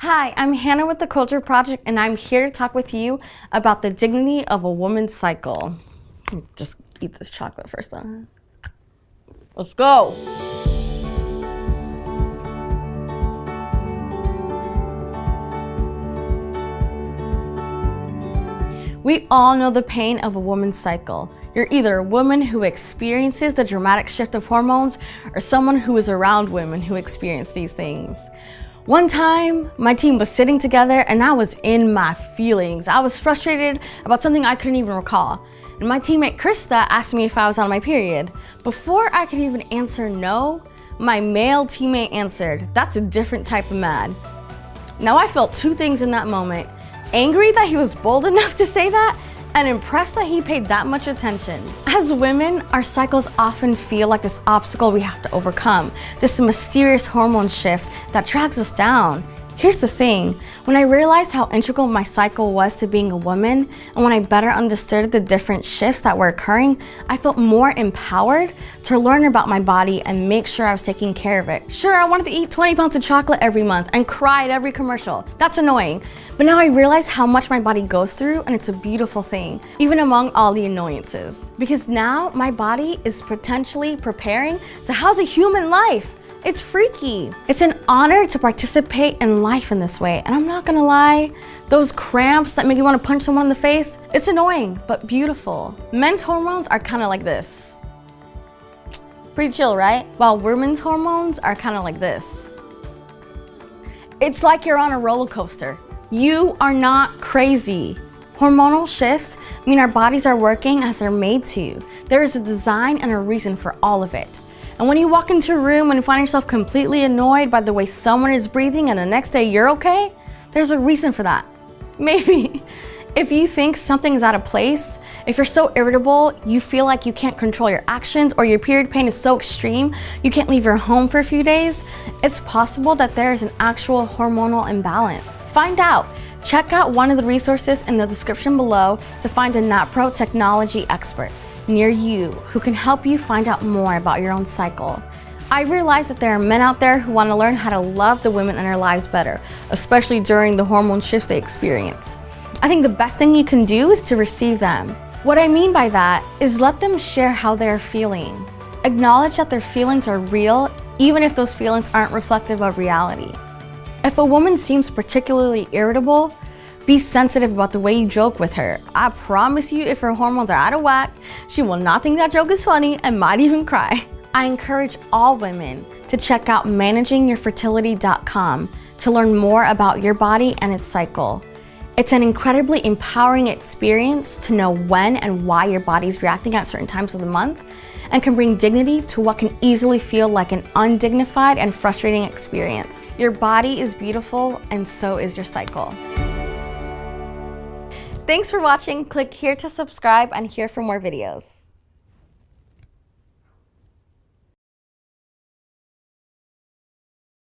Hi, I'm Hannah with the Culture Project and I'm here to talk with you about the dignity of a woman's cycle. Just eat this chocolate first though. Let's go. We all know the pain of a woman's cycle. You're either a woman who experiences the dramatic shift of hormones or someone who is around women who experience these things. One time, my team was sitting together and I was in my feelings. I was frustrated about something I couldn't even recall. And my teammate Krista asked me if I was on my period. Before I could even answer no, my male teammate answered, that's a different type of mad. Now I felt two things in that moment. Angry that he was bold enough to say that and impressed that he paid that much attention. As women, our cycles often feel like this obstacle we have to overcome, this mysterious hormone shift that drags us down. Here's the thing, when I realized how integral my cycle was to being a woman, and when I better understood the different shifts that were occurring, I felt more empowered to learn about my body and make sure I was taking care of it. Sure, I wanted to eat 20 pounds of chocolate every month and cry at every commercial. That's annoying. But now I realize how much my body goes through and it's a beautiful thing, even among all the annoyances. Because now my body is potentially preparing to house a human life. It's freaky. It's an honor to participate in life in this way. And I'm not gonna lie, those cramps that make you wanna punch someone in the face, it's annoying, but beautiful. Men's hormones are kinda like this. Pretty chill, right? While women's hormones are kinda like this. It's like you're on a roller coaster. You are not crazy. Hormonal shifts mean our bodies are working as they're made to. There is a design and a reason for all of it. And when you walk into a room and find yourself completely annoyed by the way someone is breathing and the next day you're okay, there's a reason for that. Maybe. If you think something is out of place, if you're so irritable, you feel like you can't control your actions or your period pain is so extreme, you can't leave your home for a few days, it's possible that there is an actual hormonal imbalance. Find out. Check out one of the resources in the description below to find a NaPro technology expert near you who can help you find out more about your own cycle. I realize that there are men out there who want to learn how to love the women in their lives better, especially during the hormone shifts they experience. I think the best thing you can do is to receive them. What I mean by that is let them share how they're feeling. Acknowledge that their feelings are real, even if those feelings aren't reflective of reality. If a woman seems particularly irritable, be sensitive about the way you joke with her. I promise you if her hormones are out of whack, she will not think that joke is funny and might even cry. I encourage all women to check out managingyourfertility.com to learn more about your body and its cycle. It's an incredibly empowering experience to know when and why your body is reacting at certain times of the month and can bring dignity to what can easily feel like an undignified and frustrating experience. Your body is beautiful and so is your cycle. Thanks for watching. Click here to subscribe and here for more videos.